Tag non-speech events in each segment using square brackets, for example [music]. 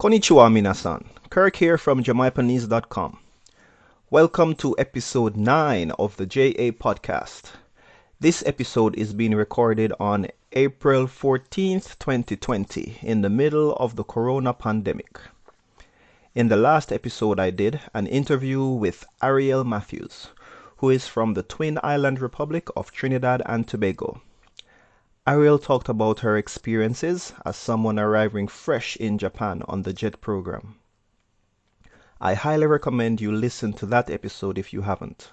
Konnichiwa minasan. Kirk here from Jamaipanese.com. Welcome to episode 9 of the JA podcast. This episode is being recorded on April 14th, 2020, in the middle of the corona pandemic. In the last episode, I did an interview with Ariel Matthews, who is from the Twin Island Republic of Trinidad and Tobago. Ariel talked about her experiences as someone arriving fresh in Japan on the JET program. I highly recommend you listen to that episode if you haven't.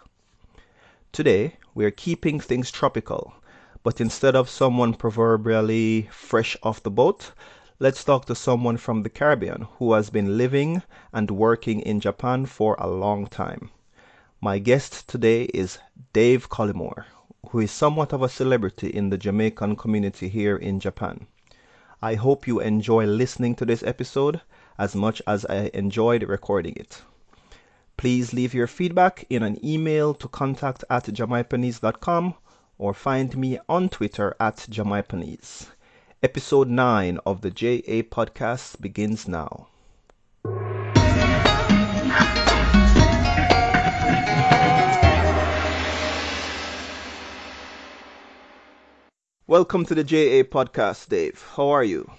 Today, we're keeping things tropical, but instead of someone proverbially fresh off the boat, let's talk to someone from the Caribbean who has been living and working in Japan for a long time. My guest today is Dave Collymore, who is somewhat of a celebrity in the Jamaican community here in Japan. I hope you enjoy listening to this episode as much as I enjoyed recording it. Please leave your feedback in an email to contact at jamaipanese.com or find me on Twitter at jamaipanese. Episode 9 of the JA podcast begins now. Welcome to the JA podcast, Dave. How are you?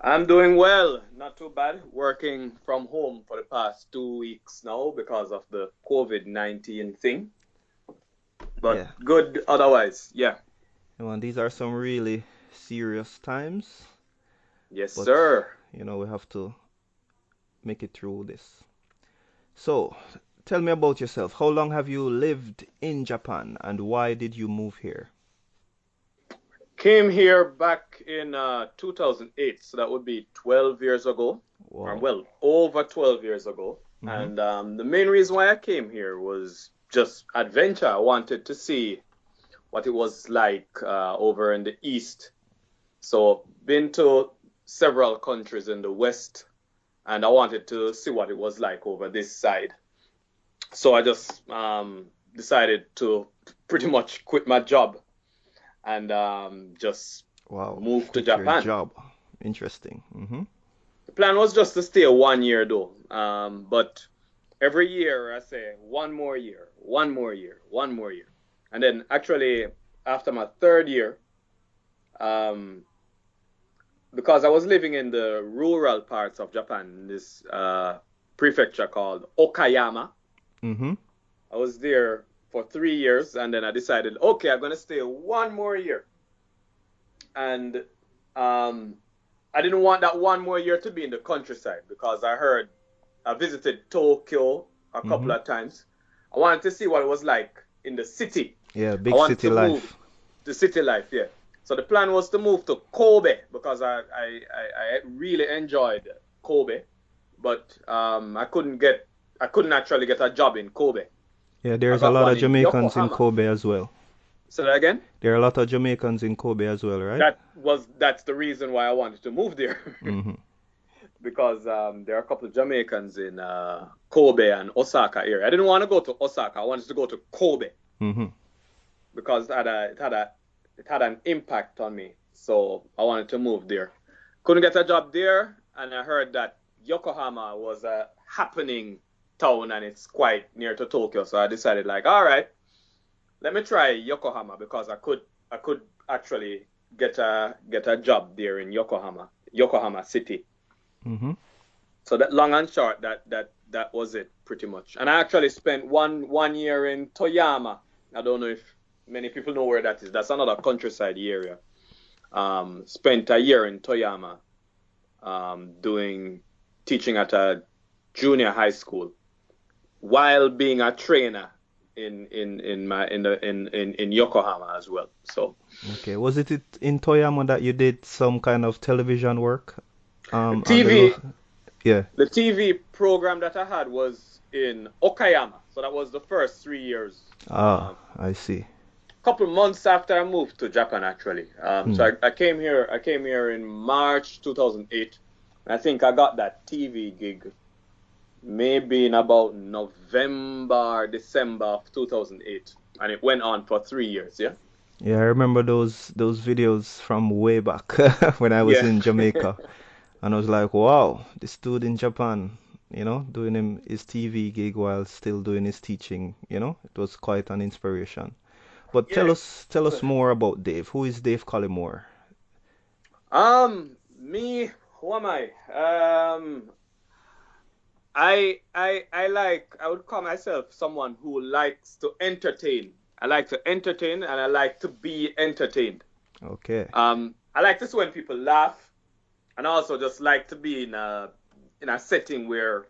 I'm doing well, not too bad. Working from home for the past two weeks now because of the COVID 19 thing. But Yeah. good otherwise, yeah. Well, these are some really serious times. Yes, But- sir. You know, we have to make it through this. So, tell me about yourself. How long have you lived in Japan and why did you move here? Came here back in uh, 2008, so that would be 12 years ago, or well, over 12 years ago. Mhm. And um, the main reason why I came here was just adventure. I wanted to see what it was like uh, over in the east. So, been to several countries in the west, and I wanted to see what it was like over this side. So I just um, decided to pretty much quit my job and um, just Wow. move to Quit Japan. job. Interesting. hmm The plan was just to stay one year though. Um, but every year I say one more year, one more year, one more year. And then actually after my third year, um, because I was living in the rural parts of Japan, this uh, prefecture called Okayama. hmm I was there for three years, and then I decided, okay, I'm gonna stay one more year. And um, I didn't want that one more year to be in the countryside because I heard I visited Tokyo a couple Mhm. of times. I wanted to see what it was like in the city, Yeah, big city life. the city life, yeah. So the plan was to move to Kobe because I I, I, I really enjoyed Kobe, but um, I couldn't get I couldn't actually get a job in Kobe. Yeah, there's a lot of Jamaicans in Yokohama. Kobe as well. Say that again. There are a lot of Jamaicans in Kobe as well, right? That was that's the reason why I wanted to move there [laughs] hmm because um, there are a couple of Jamaicans in uh, Kobe and Osaka area. I didn't want to go to Osaka. I wanted to go to Kobe hmm because it had a it had a it had an impact on me. So I wanted to move there. Couldn't get a job there, and I heard that Yokohama was a happening town and it's quite near to Tokyo. So I decided like, all right, let me try Yokohama because I could I could actually get a get a job there in Yokohama, Yokohama City. hmm So that long and short, that that that was it pretty much. And I actually spent one one year in Toyama. I don't know if many people know where that is. That's another countryside area. Um, spent a year in Toyama, um, doing teaching at a junior high school, while being a trainer in in in my in the in in, in Yokohama as well. So Okay. Was it it in Toyama that you did some kind of television work? Um, on the TV. Yeah. the TV program that I had was in Okayama. So that was the first three years. Ah, I see. A couple months after I moved to Japan, actually. Um, So I, I came here. I came here in March 2008. I think I got that TV gig maybe in about November, December of 2008, and it went on for three years. Yeah. Yeah, I remember those those videos from way back [laughs] when I was Yeah. in [laughs] Jamaica. and I was like, wow, this dude in Japan, you know, doing him his TV gig while still doing his teaching, you know, it was quite an inspiration. But tell us tell us more about Dave. Who is Dave Collymore? Um, me, who am I? Um, I I I like I would call myself someone who likes to entertain. I like to entertain and I like to be entertained. Okay. Um, I like to see when people laugh, and I also just like to be in a in a setting where,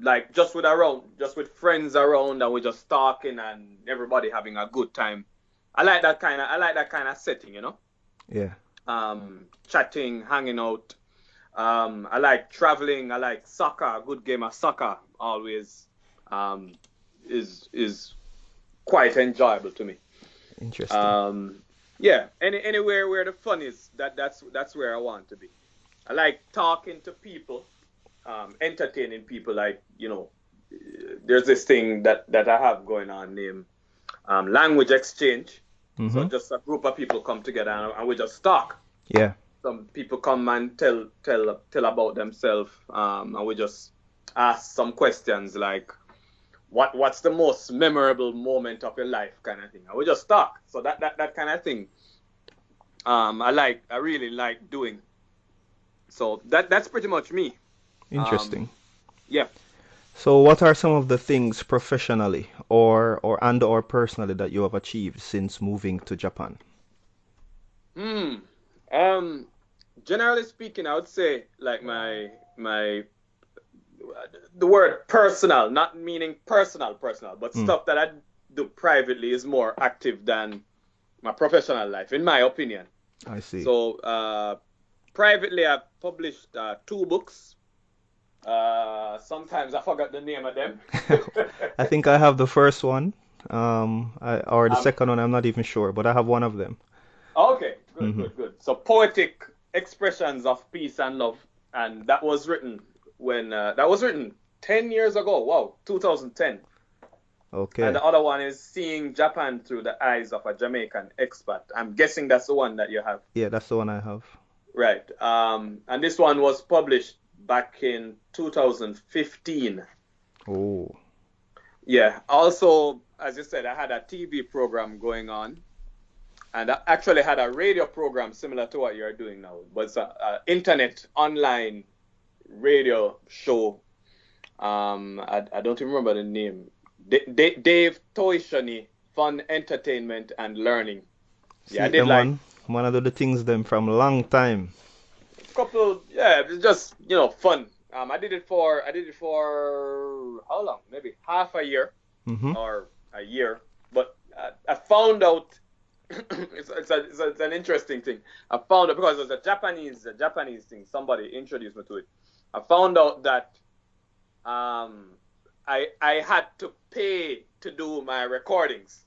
like, just with around, just with friends around, and we're just talking and everybody having a good time. I like that kind of I like that kind of setting, you know. Yeah. Um, chatting, hanging out. Um, I like traveling. I like soccer. A good game of soccer always um, is is quite enjoyable to me. Interesting. Um, yeah, any anywhere where the fun is, that that's that's where I want to be. I like talking to people, um, entertaining people. Like you know, there's this thing that that I have going on named um, language exchange. So Mhm. just a group of people come together and, and we just talk. Yeah. Some people come and tell tell tell about themselves, um, and we just ask some questions like, what what's the most memorable moment of your life kind of thing and we just talk so that that, that kind of thing um i like i really like doing so that that's pretty much me Interesting. yeah So what are some of the things professionally or or and or personally that you have achieved since moving to Japan? Hmm. um generally speaking i would say like my my the word personal not meaning personal personal but Mm. stuff that i do privately is more active than my professional life in my opinion I see. So uh, privately, I've published uh, two books. Uh, sometimes I forgot the name of them. [laughs] I think I have the first one, um, I, or the Um, second one. I'm not even sure, but I have one of them. okay, good, Mhm. good, good. So poetic expressions of peace and love, and that was written when uh, that was written ten years ago. Wow, 2010. Okay. And the other one is seeing Japan through the eyes of a Jamaican expat. I'm guessing that's the one that you have. Yeah, that's the one I have. Right. Um, and this one was published back in 2015. Oh. Yeah. Also, as you said, I had a TV program going on, and I actually had a radio program similar to what you're doing now. But it's an internet online radio show. Um, I, I don't even remember the name. D- D- Dave Toishani, Fun Entertainment and Learning. See, Yeah, I did like- one, one of the things them from long time. couple yeah just you know fun um i did it for i did it for how long maybe half a year Mm-hmm. or a year but uh, i found out [coughs] it's, it's, a, it's, a, it's an interesting thing i found out because it was a japanese a japanese thing somebody introduced me to it i found out that um i i had to pay to do my recordings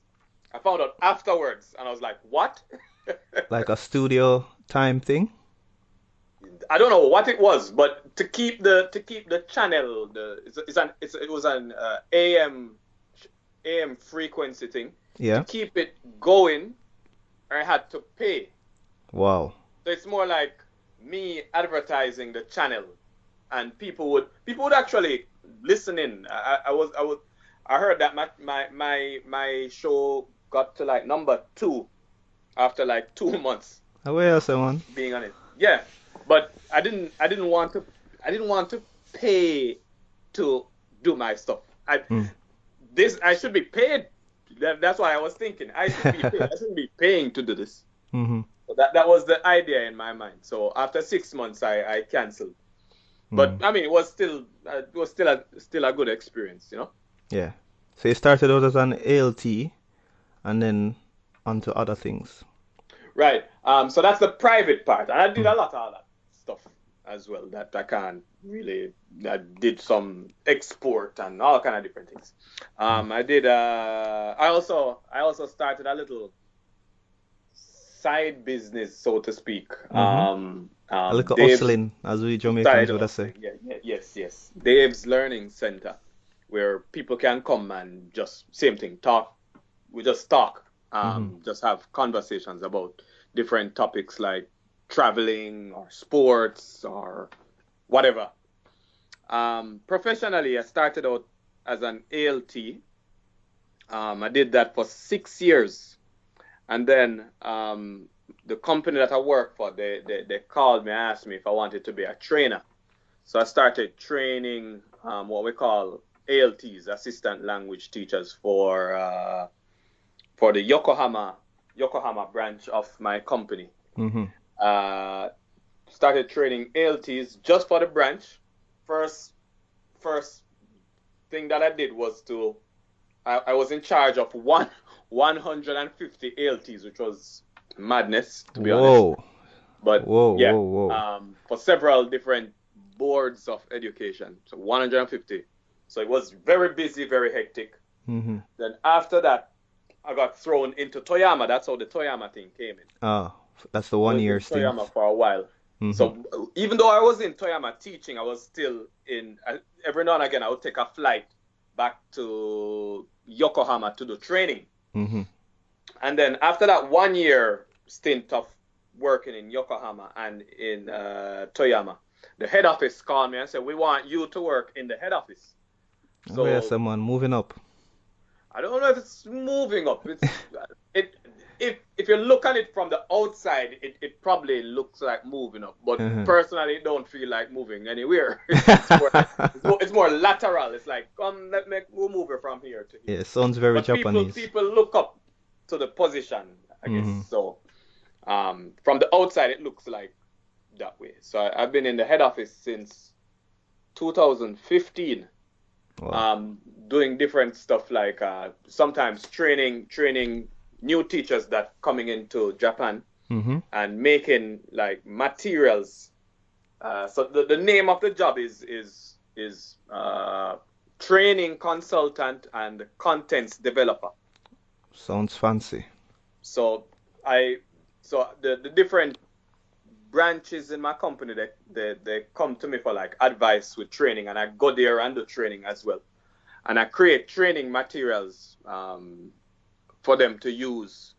i found out afterwards and i was like what [laughs] Like a studio time thing. I don't know what it was, but to keep the to keep the channel, the it's, it's an it's, it was an uh, AM AM frequency thing. Yeah. To keep it going, I had to pay. Wow. So it's more like me advertising the channel, and people would people would actually listen in. I, I was I was I heard that my my my my show got to like number two after like [laughs] two months Away, someone. being on it. Yeah, but I didn't. I didn't want to. I didn't want to pay to do my stuff. I Mm. this. I should be paid. That, that's what I was thinking. I should be. I shouldn't be paying to do this. [laughs] Mm-hmm. So that that was the idea in my mind. So after six months, I I canceled. But Mm. I mean, it was still uh, it was still a still a good experience, you know. Yeah. So you started out as an ALT and then onto other things. Right. Um. So that's the private part, and I did a lot of that as well. That I can't really. I did some export and all kind of different things. Um. I did. Uh. I also. I also started a little side business, so to speak. Um. um A little Dave's- hustling, as we Jamaicans would say. Yeah, yeah, yes, yes. Dave's Learning Center, where people can come and just same thing, talk. We just talk, um, just have conversations about different topics like traveling or sports or whatever. Um, professionally, I started out as an ALT. Um, I did that for six years. And then um, the company that I work for, they, they, they called me, asked me if I wanted to be a trainer. So I started training um, what we call ALTs, assistant language teachers, for uh, for the Yokohama Yokohama branch of my company. Mm-hmm. Uh, started training ALTs just for the branch. First, first thing that I did was to I, I was in charge of one [laughs] 150 ALTs, which was madness to be Whoa. honest. But Whoa, yeah, whoa, whoa. Um, for several different boards of education, so 150. So it was very busy, very hectic. Mm-hmm. Then after that, I got thrown into Toyama. That's how the Toyama thing came in. Ah, that's the one was year in stint. Toyama for a while. Mhm. So even though I was in Toyama teaching, I was still in. Every now and again, I would take a flight back to Yokohama to do training. Mhm. And then after that one year stint of working in Yokohama and in uh, Toyama, the head office called me and said, "We want you to work in the head office." oh yeah, someone moving up. I don't know if it's moving up. It's [laughs] it if if you look at it from the outside, it, it probably looks like moving up. But Mhm. personally, it don't feel like moving anywhere. [laughs] it's, more, it's, more, it's more lateral. It's like come, let me we'll move it from here to here. Yeah, sounds very but Japanese. people people look up to the position, I guess. Mhm. So um, from the outside, it looks like that way. So I, I've been in the head office since 2015 Wow. um, doing different stuff like uh, sometimes training training new teachers that coming into Japan Mhm. and making like materials. Uh, so the, the name of the job is is is uh, training consultant and contents developer. Sounds fancy. So I so the, the different branches in my company they, they they come to me for like advice with training and I go there and do training as well. And I create training materials um, for them to use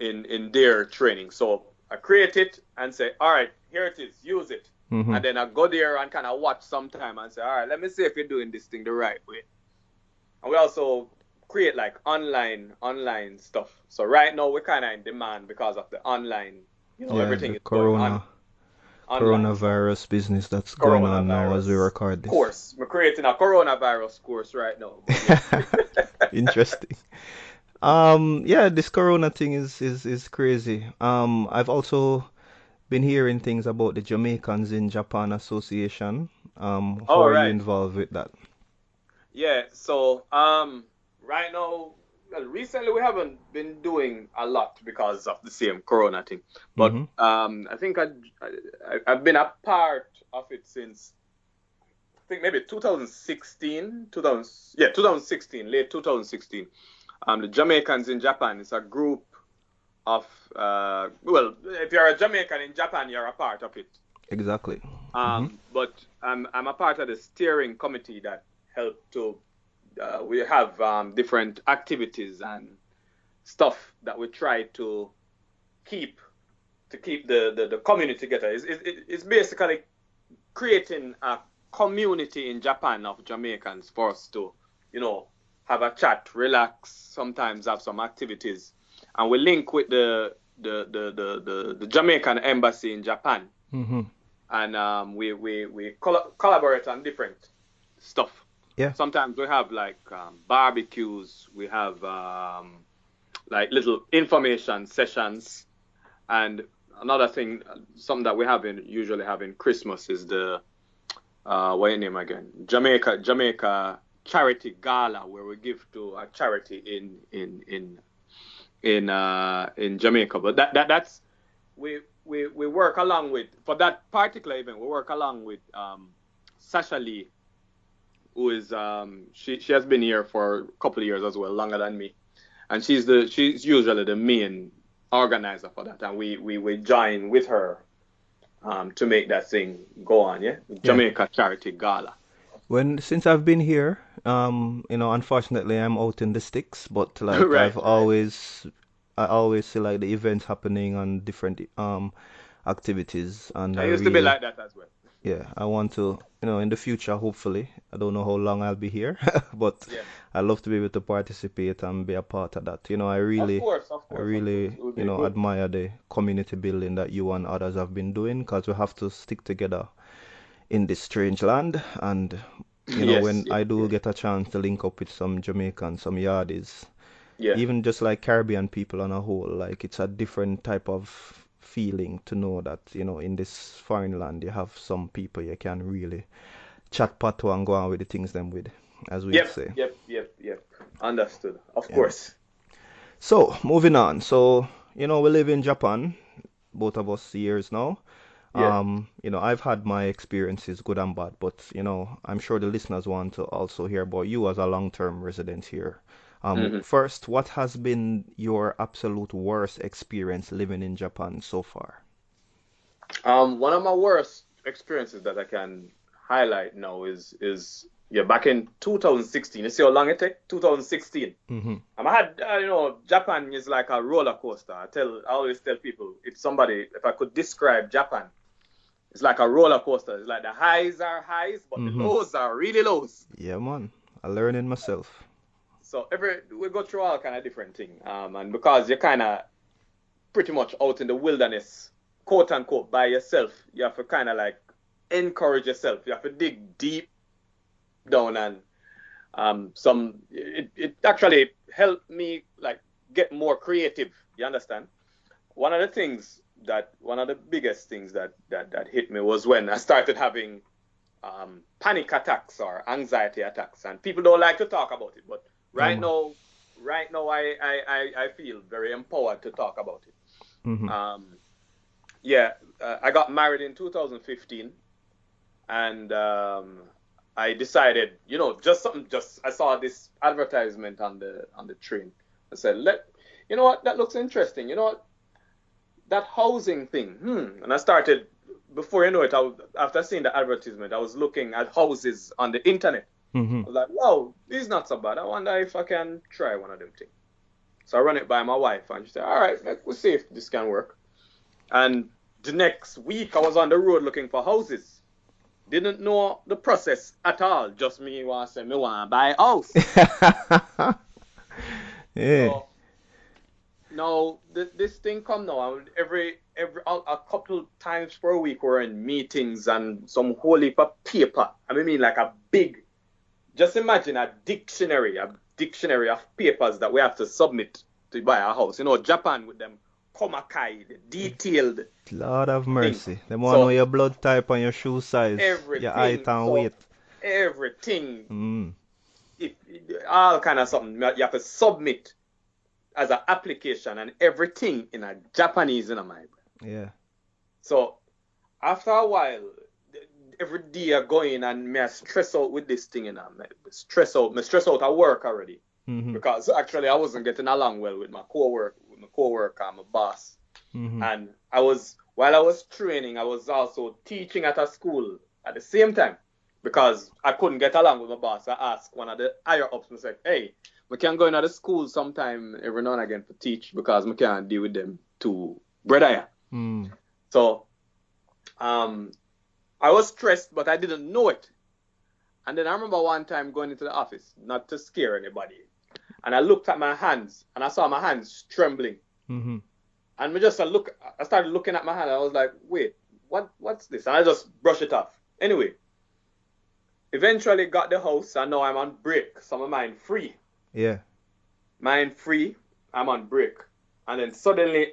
in in their training. So I create it and say, all right, here it is, use it. Mhm. And then I go there and kind of watch sometime and say, all right, let me see if you're doing this thing the right way. And we also create like online online stuff. So right now we're kind of in demand because of the online, you know, yeah, everything is corona on. coronavirus business that's going on now as we record this. Course. We're creating a coronavirus course right now. [laughs] Interesting. Um, yeah, this corona thing is is is crazy. Um, I've also been hearing things about the Jamaicans in Japan Association. Um, how Oh, are you right. involved with that? Yeah, so um right now well, recently we haven't been doing a lot because of the same corona thing. But Mhm. um I think I, I I've been a part of it since I think maybe 2016, 2000 yeah, 2016, late 2016. Um the Jamaicans in Japan is a group of uh well, if you're a Jamaican in Japan, you're a part of it. Exactly. Um, But I'm, I'm a part of the steering committee that help to, uh, we have um, different activities and stuff that we try to keep, to keep the, the, the community together. It's, it, it's basically creating a community in Japan of Jamaicans for us to, you know, have a chat, relax, sometimes have some activities. And we link with the, the, the, the, the, the Jamaican embassy in Japan hmm and um, we we we coll- collaborate on different stuff. Yeah. Sometimes we have like um, barbecues, we have um, like little information sessions, and another thing, something that we have in usually have in Christmas is the uh, what your name again? Jamaica Jamaica charity gala where we give to a charity in in in in uh, in Jamaica. But that, that that's we we we work along with for that particular event. We work along with um, Sasha Lee, who is um, she she has been here for a couple of years as well, longer than me, and she's the she's usually the main organizer for that, and we we we join with her um, to make that thing go on. Yeah, Jamaica Charity Gala. When since I've been here, um, you know, unfortunately I'm out in the sticks, but [laughs] like Right, I've right. always I always see like the events happening on different um activities, and I I used to be really, like that as well. yeah, I want to, you know, in the future, hopefully, I don't know how long I'll be here, [laughs] but Yeah. I love to be able to participate and be a part of that. You know, I Of really, course, of I course, of really, course. It would you be know, good. admire the community building that you and others have been doing because we have to stick together in this strange land. And, you know, Yes, when yes, I do yes. get a chance to link up with some Jamaicans, some Yardies, Yeah. even just like Caribbean people on a whole, like it's a different type of feeling to know that, you know, in this foreign land you have some people you can really chat patois and go on with the things them with, as we Yep, say. yep, yep, yep. Understood. Of Yeah. course. So, moving on. So, you know, we live in Japan, both of us years now. Yeah. Um, you know, I've had my experiences, good and bad, but you know, I'm sure the listeners want to also hear about you as a long-term resident here. Um, hmm first, what has been your absolute worst experience living in Japan so far? Um, one of my worst experiences that I can highlight now is is yeah back in 2016. You see how long it take? 2016. Mm-hmm. Um, I had uh, you know Japan is like a roller coaster. I tell I always tell people if somebody if I could describe Japan, it's like a roller coaster. It's like the highs are highs, but the Mm-hmm. lows are really lows. Yeah, man. I learning myself. So every we go through all kind of different thing. Um, and because you're kind of pretty much out in the wilderness, quote unquote, by yourself, you have to kind of like encourage yourself. You have to dig deep down and um, some. It, it actually helped me like get more creative. You understand? One of the things that one of the biggest things that that that hit me was when I started having um, panic attacks or anxiety attacks, and people don't like to talk about it, but right man. now, right now, I, I, I, I feel very empowered to talk about it. Mm-hmm. Um, yeah, uh, I got married in 2015, and um, I decided, you know, just something. Just I saw this advertisement on the on the train. I said, let, you know what, that looks interesting. You know what, that housing thing. Hmm. And I started. Before you know it, I after seeing the advertisement, I was looking at houses on the internet. Mm-hmm. I was like, wow, this is not so bad. I wonder if I can try one of them things. So I run it by my wife, and she said, all right, we'll see if this can work. And the next week, I was on the road looking for houses. Didn't know the process at all. Just me want to say, me want to buy a house. [laughs] Yeah. So now th- this thing come now. and Every every a, a couple times per week we're in meetings and some whole heap of paper. I mean like a big. Just imagine a dictionary, a dictionary of papers that we have to submit to buy a house. You know, Japan with them komakai, detailed Lord have thing. mercy. Them want to So know your blood type and your shoe size, your everything. height and So weight. everything Mm. if all kind of something you have to submit as an application and everything in a Japanese in a my Yeah. So after a while, every day I go in and me I stress out with this thing and I stress out, me stress out at work already Mm-hmm. because actually I wasn't getting along well with my co-work, with my co-worker, my boss, Mm-hmm. and I was while I was training, I was also teaching at a school at the same time because I couldn't get along with my boss. I asked one of the higher ups and said, "Hey, we can't go in at the school sometime every now and again to teach because we can't deal with them too, brother." Mm. So, um, I was stressed, but I didn't know it. And then I remember one time going into the office, not to scare anybody, and I looked at my hands and I saw my hands trembling. Mm-hmm. And we just uh, look. I started looking at my hand. I was like, "Wait, what? What's this?" And I just brush it off. Anyway, eventually got the house, and now I'm on break. So my mind free, Yeah. mind free. I'm on break, and then suddenly,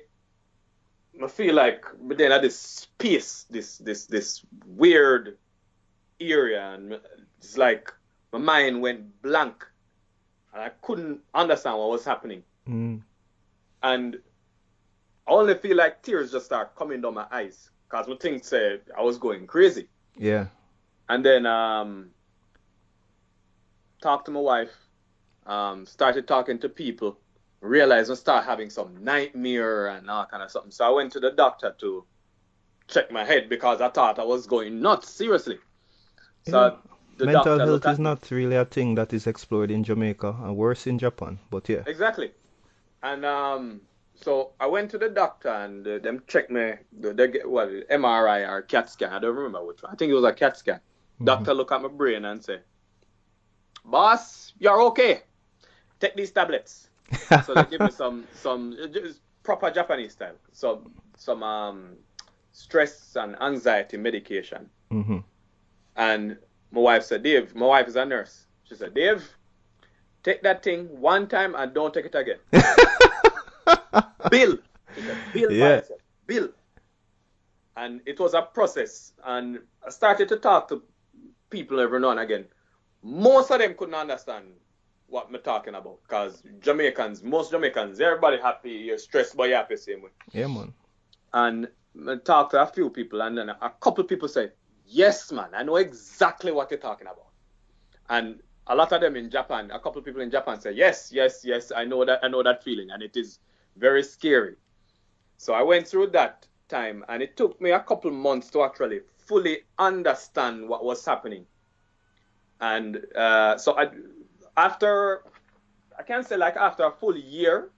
I feel like, but then at this space, this this this weird area, and it's like my mind went blank, and I couldn't understand what was happening, Mm. and I only feel like tears just start coming down my eyes because my thing said I was going crazy. Yeah. And then um, talked to my wife, um, started talking to people, realized I start having some nightmare and all kind of something. So I went to the doctor to check my head because I thought I was going nuts, seriously. So Yeah. the Mental health is not really a thing that is explored in Jamaica and worse in Japan. But yeah. Exactly. And um, so I went to the doctor and uh, them checked me. They, they get what MRI or CAT scan. I don't remember which one. I think it was a CAT scan. Mm-hmm. Doctor look at my brain and say, "Boss, you're okay. Take these tablets." [laughs] so they give me some some proper Japanese style. Some some um stress and anxiety medication. hmm And my wife said, Dave, my wife is a nurse. She said, Dave, take that thing one time and don't take it again. [laughs] Bill. Said, Bill Yeah. Bill. And it was a process. And I started to talk to people every now and again. Most of them couldn't understand what I'm talking about. Because Jamaicans, most Jamaicans, everybody happy, you're stressed, but you're happy same way Yeah, man. and I talked to a few people, and then a couple people say, "Yes, man, I know exactly what you're talking about." And a lot of them in Japan, a couple people in Japan say, "Yes, yes, yes, I know that, I know that feeling, and it is very scary." So I went through that time, and it took me a couple months to actually fully understand what was happening. And uh, so I, after, I can't say like after a full year,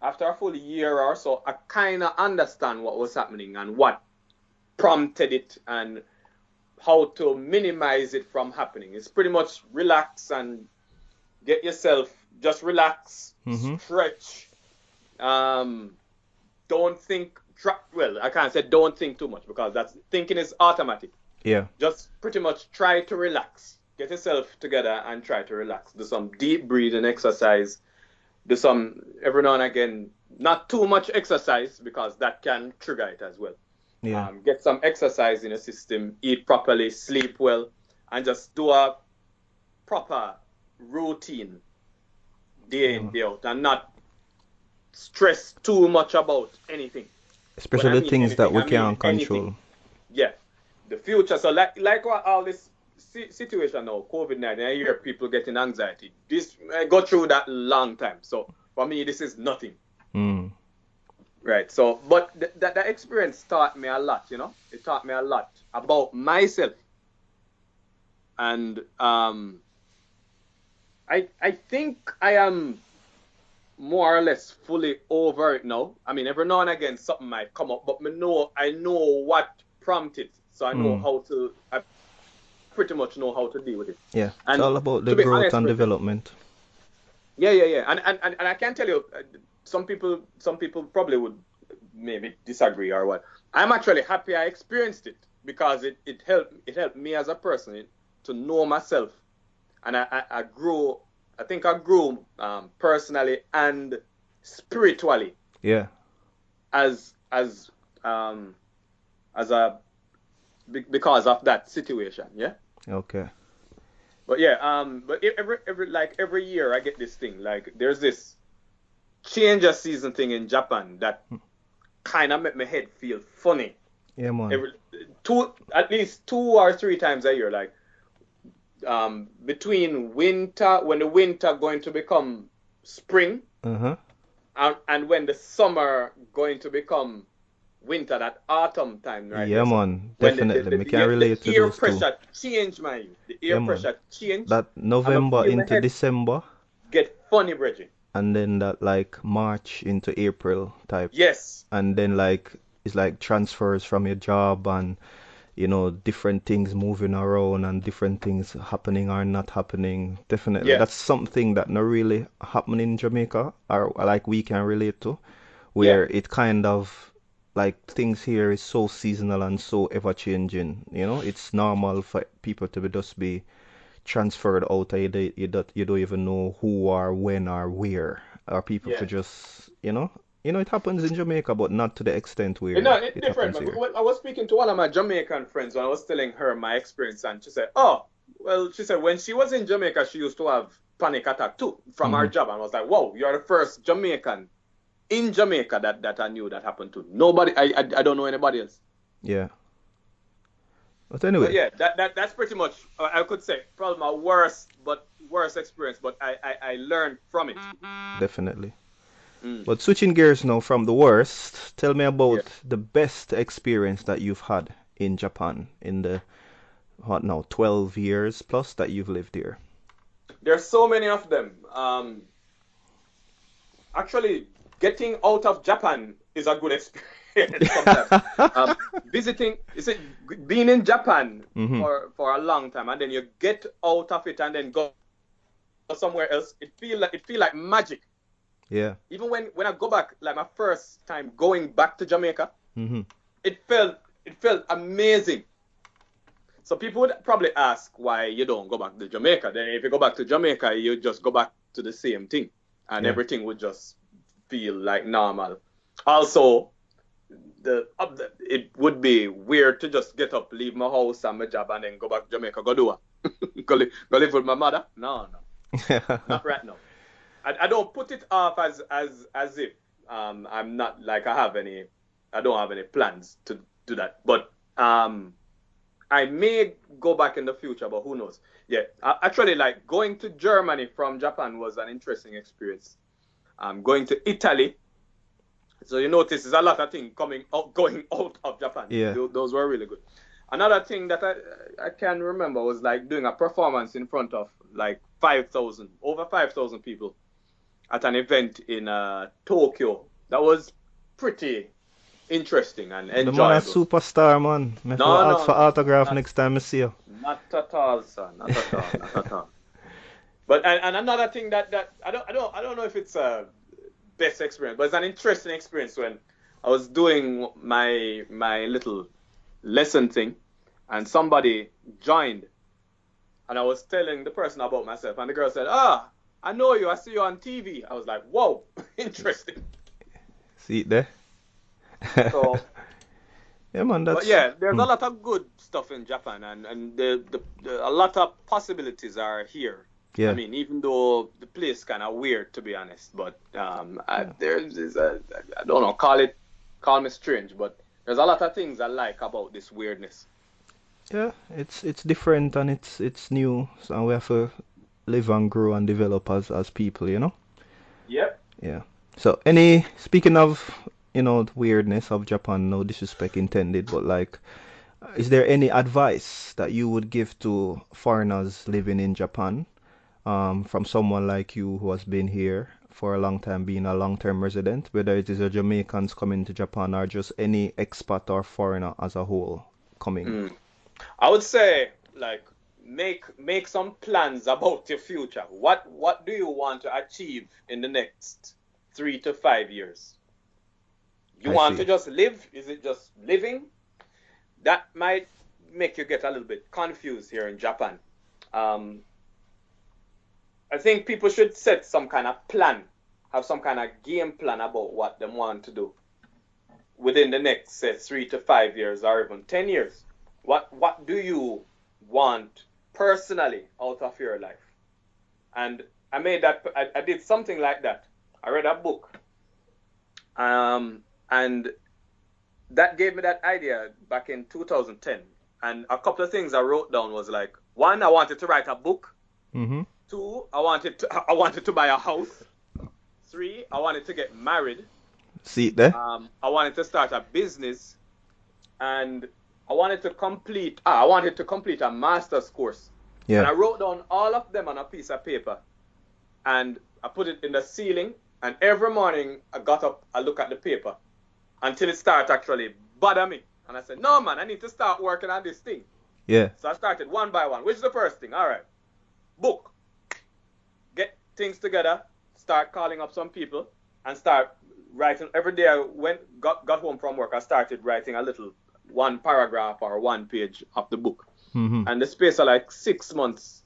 after a full year or so, I kind of understand what was happening and what prompted it and how to minimize it from happening. It's pretty much relax and get yourself just relax, Mhm. stretch. Um, don't think. Well, I can't say don't think too much because that's thinking is automatic. Yeah. Just pretty much try to relax. Get yourself together and try to relax. Do some deep breathing exercise do some every now and again, not too much exercise because that can trigger it as well. Yeah. Um, get some exercise in your system, eat properly, sleep well, and just do a proper routine day in, day out, and not stress too much about anything. Especially I the mean things that we I mean can't anything. control. Yeah, the future. So like like what all this situation now, COVID nineteen, I hear people getting anxiety. This I go through that long time. So for me, this is nothing. Mm. Right. So, but th- that that experience taught me a lot. You know, it taught me a lot about myself, and um, I I think I am more or less fully over it now. I mean, every now and again something might come up, but me know I know what prompted, so I know Mm. how to. I pretty much know how to deal with it. Yeah. It's And all about the growth honest and development. Yeah, yeah, yeah. And and, and, and I can tell you, uh, some people some people probably would maybe disagree or what. I'm actually happy I experienced it because it, it helped it helped me as a person to know myself, and I I, I grew. I think I grew um, personally and spiritually Yeah. as as um as a because of that situation. Yeah. Okay. But yeah, um, but every every like every year I get this thing. Like there's this change of season thing in Japan that kind of make my head feel funny. Yeah, man. Every two at least two or three times a year. Like um, between winter when the winter going to become spring Uh huh. and, and when the summer going to become winter, that autumn time, right? Yeah, man. when the- Definitely. the, the, we the, can air- relate the to air those two. pressure change, man. The air Yeah, man. pressure change. That November into. December, get funny, Bridget. and then that like March into April type. Yes. and then like it's like transfers from your job and you know different things moving around and different things happening or not happening definitely Yeah. that's something that not really happening in jamaica or like we can relate to where it kind of like things here is so seasonal and so ever changing you know it's normal for people to be just be transferred out you, don't- you, don't, you don't even know who or when or where or people Yeah. to just you know you know it happens in jamaica but not to the extent where You know, it's it different. I was speaking to one of my Jamaican friends and I was telling her my experience, and she said, "Oh, well," she said when she was in Jamaica, she used to have panic attack too from her Mhm. job, and I was like, "Whoa, you're the first Jamaican in Jamaica that that I knew that happened to. Nobody, I I, I don't know anybody else." yeah but anyway But yeah, that, that that's pretty much I could say probably my worst, but worst experience. But I I, I learned from it. definitely Mm. but switching gears now from the worst tell me about Yeah. the best experience that you've had in japan in the what now 12 years plus that you've lived here There's so many of them. Um, actually, getting out of Japan is a good experience. [laughs] um, visiting, is it being in Japan Mhm. for for a long time, and then you get out of it and then go somewhere else. It feel like it feel like magic. Yeah. Even when when I go back, like my first time going back to Jamaica, Mhm. it felt it felt amazing. So people would probably ask why you don't go back to Jamaica. Then if you go back to Jamaica, you just go back to the same thing, and Yeah. everything would just feel like normal. Also, the, it would be weird to just get up, leave my house and my job, and then go back to Jamaica. Go do what? [laughs] go, li- go live with my mother? No, no [laughs] not right now. I, I don't put it off as as as if um I'm not like I have any I don't have any plans to do that. But um I may go back in the future, but who knows? Yeah, I, actually, like going to Germany from Japan was an interesting experience. Um, going to Italy. So you notice there's a lot of things coming out, going out of Japan. Yeah. Tho- those were really good. Another thing that I I can remember was like doing a performance in front of like 5,000, over 5,000 people at an event in uh, Tokyo. That was pretty interesting and enjoyable. the man a superstar, man. Me No, no, for no. autograph Not- next time I see you. Not at all, sir. Not at all. Not at all. [laughs] But and, and another thing that, that I don't I don't I don't know if it's a best experience, but it's an interesting experience when I was doing my my little lesson thing, and somebody joined, and I was telling the person about myself, and the girl said, "Ah, I know you. I see you on TV." I was like, "Whoa, [laughs] interesting." See it there? So [laughs] yeah, man. That's But yeah, there's hmm. a lot of good stuff in Japan, and and the, the, the a lot of possibilities are here. Yeah. I mean, even though the place kind of weird, to be honest, but um, I, there's is a, I don't know, call it, call me strange, but there's a lot of things I like about this weirdness. Yeah, it's it's different and it's it's new, so we have to live and grow and develop as as people, you know. Yep. Yeah. So any speaking of you know the weirdness of Japan, no disrespect intended, but like, is there any advice that you would give to foreigners living in Japan, um, from someone like you who has been here for a long time, being a long-term resident, whether it is a Jamaicans coming to Japan or just any expat or foreigner as a whole coming? Mm. I would say like make make some plans about your future. What what do you want to achieve in the next three to five years? You I want see. to just live? Is it just living? That might make you get a little bit confused here in Japan. Um, I think people should set some kind of plan, have some kind of game plan about what they want to do within the next say three to five years or even ten years. What what do you want personally out of your life? And I made that I, I did something like that. I read a book. Um and that gave me that idea back in 2010. And a couple of things I wrote down was like one, I wanted to write a book. Mm-hmm. Two, I wanted to [laughs] I wanted to buy a house. Three, I wanted to get married. See it there? Um, I wanted to start a business, and I wanted to complete. Ah, I wanted to complete a master's course. Yeah. And I wrote down all of them on a piece of paper, and I put it in the ceiling. And every morning I got up, I look at the paper, until it started actually bother me. And I said, No man, I need to start working on this thing. Yeah. So I started one by one. Which is the first thing? All right. Book. Things together. Start calling up some people and start writing. Every day I went got got home from work. I started writing a little one paragraph or one page of the book. Mm-hmm. And the space of like six months,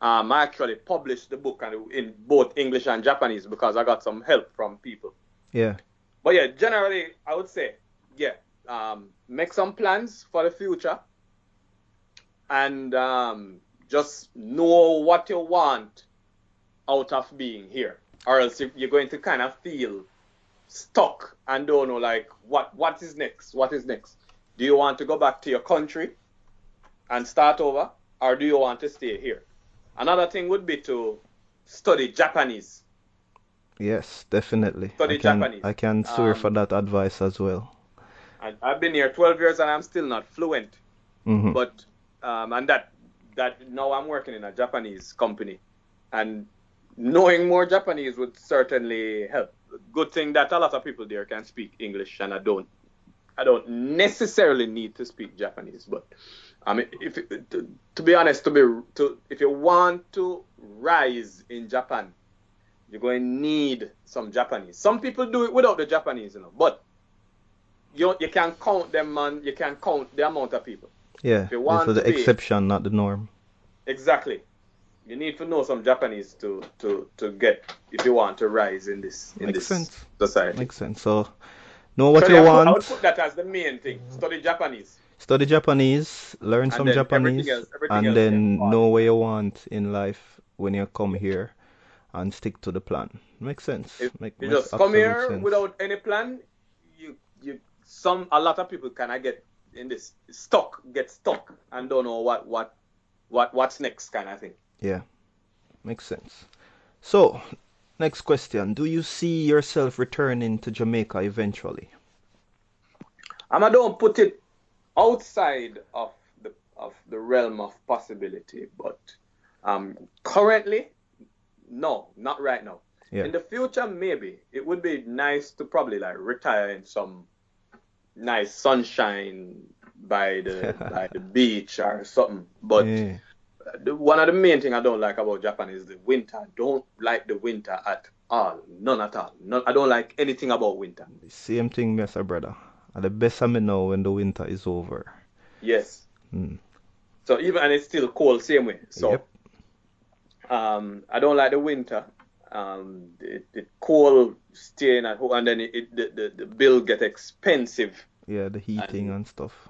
um, I actually published the book and in both English and Japanese because I got some help from people. Yeah. But yeah, generally, I would say, yeah, um, make some plans for the future and um, just know what you want out of being here. Or else you- you're going to kind of feel stuck and don't know, like, what, what is next? What is next? Do you want to go back to your country and start over? Or do you want to stay here? Another thing would be to study Japanese. Yes, definitely. Study I can Japanese. I can swear for Um, that advice as well. I, I've been here 12 years and I'm still not fluent. Mm-hmm. But um, and that that now I'm working in a Japanese company, and knowing more Japanese would certainly help. good thing that a lot of people there can speak English, and I don't. I don't necessarily need to speak Japanese, but I mean, if to, to be honest, to be to if you want to rise in Japan, you're going to need some Japanese. Some people do it without the Japanese, you know, but you you can count them, man. You can count the amount of people. Yeah, If you want this is the exception, not the norm. Exactly. You need to know some Japanese to to to get if you want to rise in this in Makes this sense. society. Makes sense. So, know what So you yeah, I would- I would want. put that as the main thing. Study Japanese. Study Japanese, learn And some Japanese, everything else- everything and then know where you want in life when you come here, and stick to the plan. Makes sense. If Make, you just come here sense. without any plan, you you some a lot of people kind of get in this stuck, get stuck, and don't know what what what what's next kind of thing. Yeah, makes sense. So, next question: Do you see yourself returning to Jamaica eventually? And I don't put it outside of the of the realm of possibility, but um, currently, no, not right now. Yeah. In the future, maybe it would be nice to probably like retire in some nice sunshine by the [laughs] by the beach or something. But yeah. The, one of the main thing I don't like about Japan is the winter. I don't like the winter at all, none at all. None, I don't like anything about winter. The Same thing, Mr. Brother. And the best I may know when the winter is over. Yes. Mm. So even and it's still cold same way. So Yep. um, I don't like the winter. Um, it, it cold staying at home and then it, it the, the the bill get expensive. Yeah, the heating And- and stuff.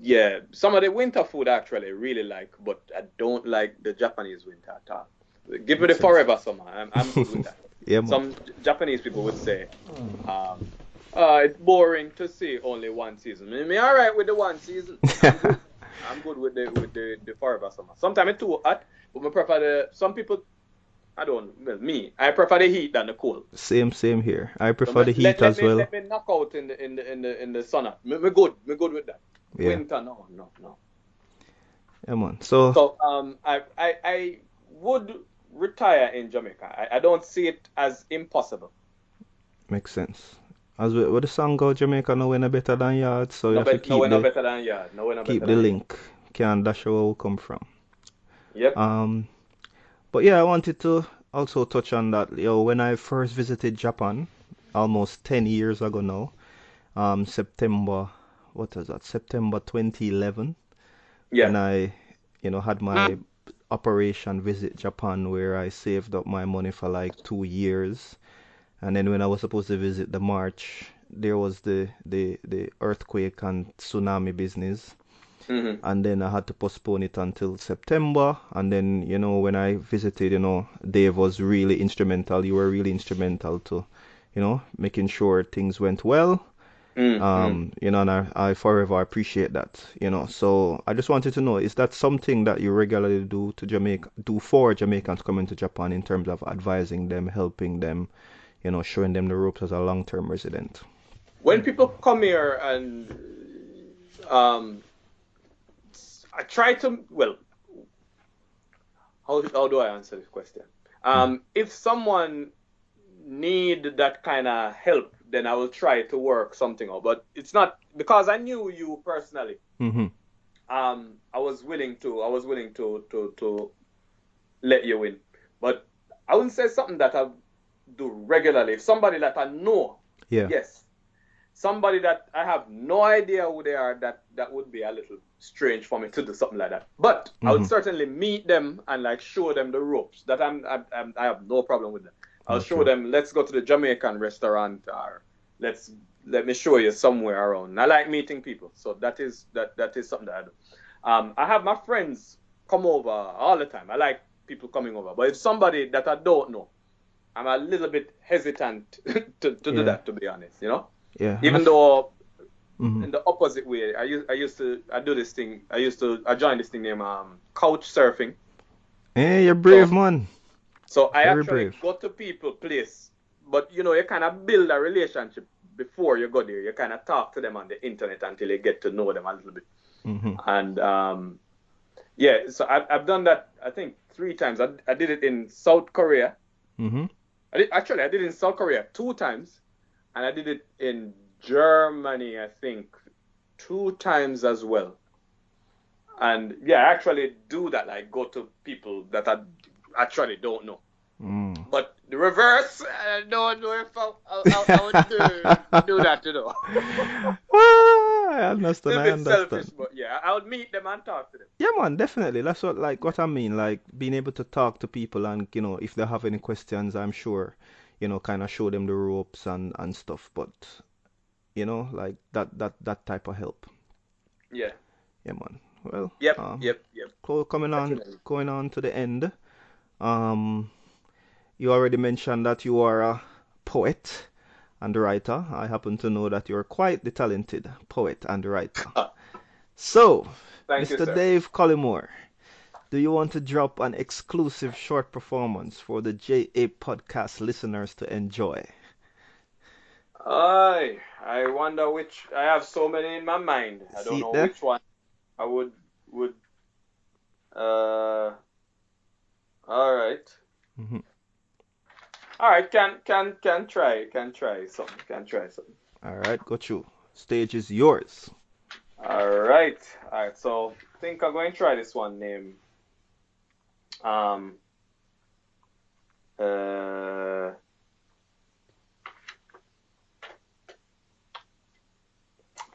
Yeah, some of the winter food I actually really like, but I don't like the Japanese winter at all. Give me the forever summer. I'm, I'm good with [laughs] that. Yeah. Some Japanese people would say, um, uh, it's boring to see only one season. Me, all right with the one season. [laughs] I'm good, I'm good with the with the, the forever summer. Sometimes it's too hot, but I prefer the. Some people, I don't. Well, me, I prefer the heat than the cold. Same, same here. I So prefer the let- heat let, let as me, well. Let me knock out in the in the in the in the sun. Me, me good. Me good with that. Yeah, Winter, no, no, no. yeah, man. So, So um, I, I, I would retire in Jamaica. I, I don't see it as impossible. makes sense. As we, with the song go, Jamaica no winner better than yard, so you No, have to keep no, no the better than yeah. No, we're no keep the link. Can't dash where we come from. Yep. Um, but yeah, I wanted to also touch on that. You know, when I first visited Japan, almost 10 years ago now, um, September, what was that? September 2011, yeah. when I, you know, had my operation visit Japan, where I saved up my money for like two years, and then when I was supposed to visit the March, there was the the the earthquake and tsunami business hmm and then I had to postpone it until September. And then, you know, when I visited, you know, Dave was really instrumental. You were really instrumental to, you know, making sure things went well. Mm Um, you know, and I, I forever appreciate that, you know. So I just wanted to know, is that something that you regularly do to Jamaica, do for Jamaicans coming to Japan in terms of advising them, helping them, you know, showing them the ropes as a long-term resident? When people come here and um, I try to well, how how do I answer this question? Um, if someone need that kind of help, then I will try to work something out. But it's not because I knew you personally. Mm-hmm. um, I was willing to, I was willing to, to, to let you in. But I wouldn't say something that I do regularly. If somebody that I know, Yeah. yes. Somebody that I have no idea who they are, that that would be a little strange for me to do something like that. But I would Mhm. certainly meet them and like show them the ropes. That I'm, I'm, I'm I have no problem with them. I'll show them. Let's go to the Jamaican restaurant, or let's let me show you somewhere around. I like meeting people, so that is that that is something that I do. Um, I have my friends come over all the time. I like people coming over, but if somebody that I don't know, I'm a little bit hesitant [laughs] to, to do that. To be honest, you know, Yeah. even though Mhm. in the opposite way, I used I used to I do this thing. I used to I joined this thing named um, couch surfing. Hey, you're brave, So- man. So I Very actually brave. go to people place, but you know you kind of build a relationship before you go there. You kind of talk to them on the internet until you get to know them a little bit. hmm And um, yeah, so I've, I've done that I think three times. I, I did it in South Korea. hmm I did, actually, I did it in South Korea two times, and I did it in Germany, I think, two times as well. And yeah, I actually do that. I go to people that I actually don't know. Mm. But the reverse, I don't know if I, I, I, I would do, do that, you know. [laughs] Ah, I understand. I understand. selfish, but yeah, I would meet them and talk to them. Yeah, man, definitely. That's what like what I mean. Like being able to talk to people and you know if they have any questions, I'm sure you know kind of show them the ropes and and stuff. But you know like that that that type of help. Yeah. Yeah, man. Well, Yep. um, Yep. Yep. coming on Definitely. going on to the end. Um, you already mentioned that you are a poet and writer. I happen to know that you're quite the talented poet and writer. [laughs] So, Thank Mr. sir. Dave Collymore, do you want to drop an exclusive short performance for the JA podcast listeners to enjoy? I I wonder which I have so many in my mind. I don't See know there? which one I would would uh all right. Mhm. All right, can can can try can try something. Can try something. All right, got you. Stage is yours. All right. All right. So I think I'm going to try this one name. um uh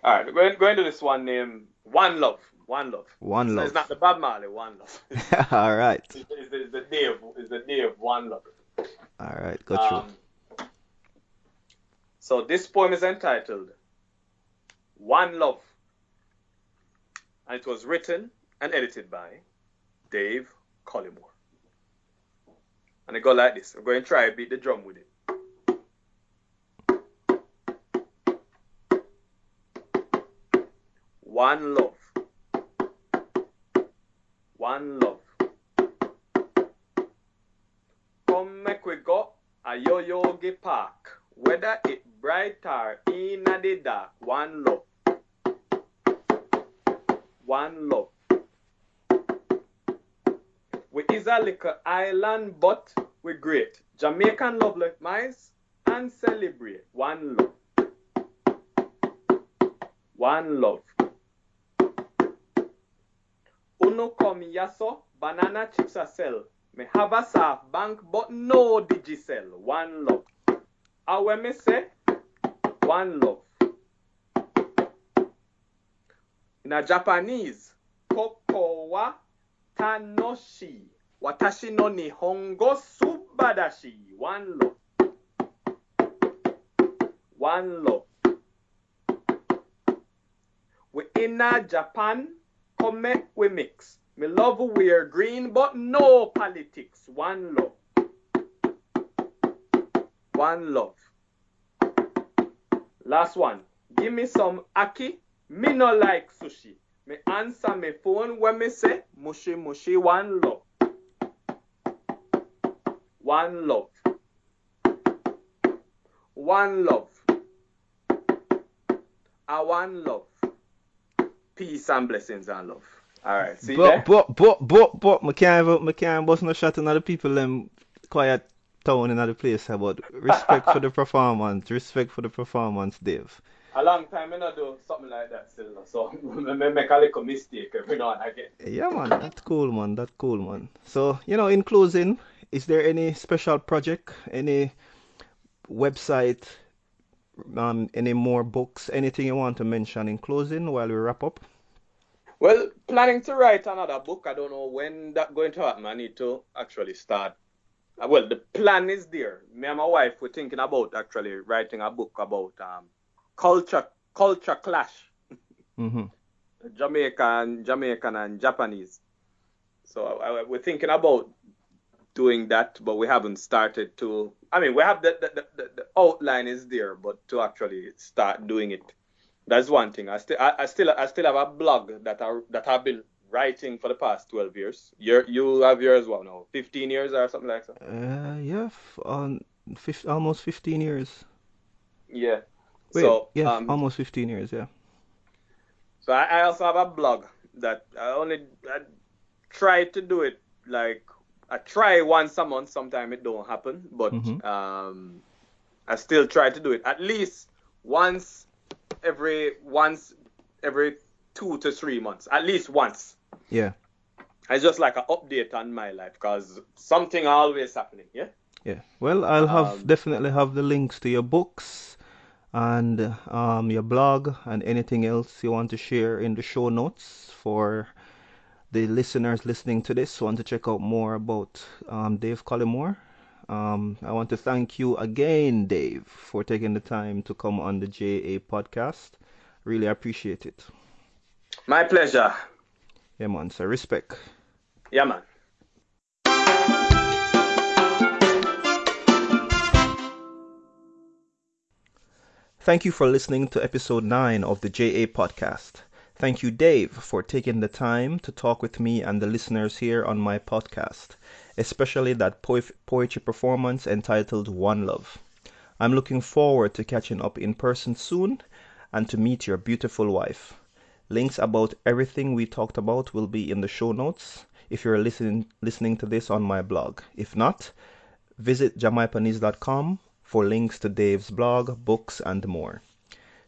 all right, going going to this one name. One Love. One Love. One So love. it's not the Bob Marley One Love. [laughs] All right. It's, it's, the, it's the day of it's the day of One Love. All right, go through. Um, so this poem is entitled One Love. And it was written and edited by Dave Collymore. And it go like this. I'm going to try and beat the drum with it. One love. One love. Come make we go a Yoyogi park. Whether it bright or in the dark. One love. One love. We is a little island, but we great. Jamaican love like mice and celebrate. One love. One love. Uno come yaso, banana chips a sell. Me have a SoftBank, but no digicel. One love. And when me say, one love. In a Japanese, koko wa tanoshi. Watashi no nihongo subadashi. One love. One love. We in a Japan, come make we mix. Me love wear green, but no politics. One love. One love. Last one. Give me some ackee. Me no like sushi. Me answer me phone when me say mushy mushy. One love. One love. One love. A one love. Peace and blessings and love. All right. See there? But, but, but, but, but, me can't, even- me can't bust no shot in other people them quiet town in other place about respect for the [laughs] performance, respect for the performance, Dave. A long time I not do something like that still. So [laughs] me make a little mistake every now and again. Yeah, man, that's cool, man. That's cool, man. So, you know, in closing, is there any special project, any website, um, any more books, anything you want to mention in closing while we wrap up? Well, planning to write another book. I don't know when that going to happen. I need to actually start. Uh, Well, the plan is there. Me and my wife we're thinking about actually writing a book about um, culture culture clash, [laughs] Mm-hmm. Jamaican Jamaican and Japanese. So I, I- we're thinking about doing that, but we haven't started to. I mean, we have the the, the, the the outline is there, but to actually start doing it, that's one thing. I still I, I still I still have a blog that I that I've been writing for the past twelve years. You you have yours well, now? Fifteen years or something like that. Uh, yeah, f- on fif- almost 15 years. Yeah. Wait, so yeah, um, almost 15 years, yeah. So I, I also have a blog that I only I try to do it like I try once a month. Sometimes it don't happen, but Mhm. um, I still try to do it at least once every once every two to three months. At least once. Yeah. It's just like an update on my life because something always happening. Yeah. Yeah. Well, I'll have Um, definitely have the links to your books and um, your blog and anything else you want to share in the show notes for the listeners listening to this want to check out more about um, Dave Collymore. Um, I want to thank you again, Dave, for taking the time to come on the JA podcast. Really appreciate it. My pleasure. Yeah, man. So respect. Yeah, man. Thank you for listening to episode 9 of the JA podcast. Thank you, Dave, for taking the time to talk with me and the listeners here on my podcast, especially that poe- poetry performance entitled One Love. I'm looking forward to catching up in person soon and to meet your beautiful wife. Links about everything we talked about will be in the show notes if you're listening listening to this on my blog. If not, visit jamaipanese.com for links to Dave's blog, books, and more.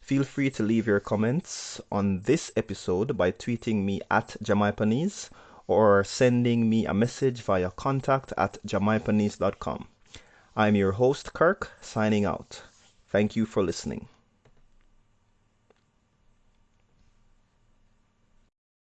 Feel free to leave your comments on this episode by tweeting me at jamaipanese or sending me a message via contact at jamaipanese.com. I'm your host, Kirk, signing out. Thank you for listening.